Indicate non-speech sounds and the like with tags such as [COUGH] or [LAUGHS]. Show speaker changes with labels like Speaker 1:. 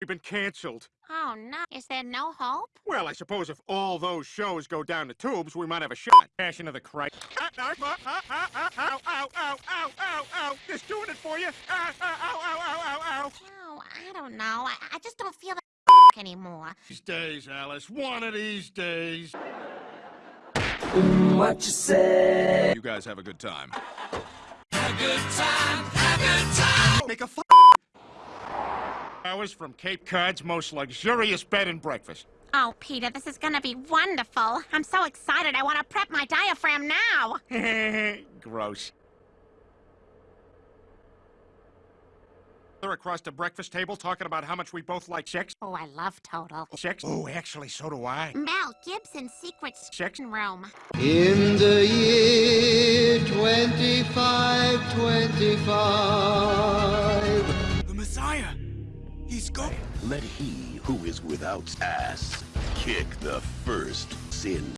Speaker 1: We've been canceled.
Speaker 2: Oh, no. Is there no hope?
Speaker 1: Well, I suppose if all those shows go down the tubes, we might have a shot. Passion of the Christ. Ah, Ow, ow, ow, ow, ow, ow. This doing it for you. Ah, ah, ow, ow, ow, ow, ow.
Speaker 2: Oh, I don't know. I, I just don't feel that [LAUGHS] anymore.
Speaker 1: These days, Alice. One of these days.
Speaker 3: What you say?
Speaker 1: You guys have a good time. Have a good time.
Speaker 4: Make a f
Speaker 1: Hours from Cape Cod's most luxurious bed and breakfast.
Speaker 2: Oh, Peter, this is gonna be wonderful. I'm so excited. I want to prep my diaphragm now. [LAUGHS]
Speaker 1: Gross. They're across the breakfast table talking about how much we both like sex.
Speaker 2: Oh, I love Total.
Speaker 1: Sex? Oh, actually, so do I.
Speaker 2: Mel Gibson's secret
Speaker 1: Sex?
Speaker 2: room.
Speaker 5: In the year 2525.
Speaker 4: Go-
Speaker 6: Let he who is without ass kick the first sin.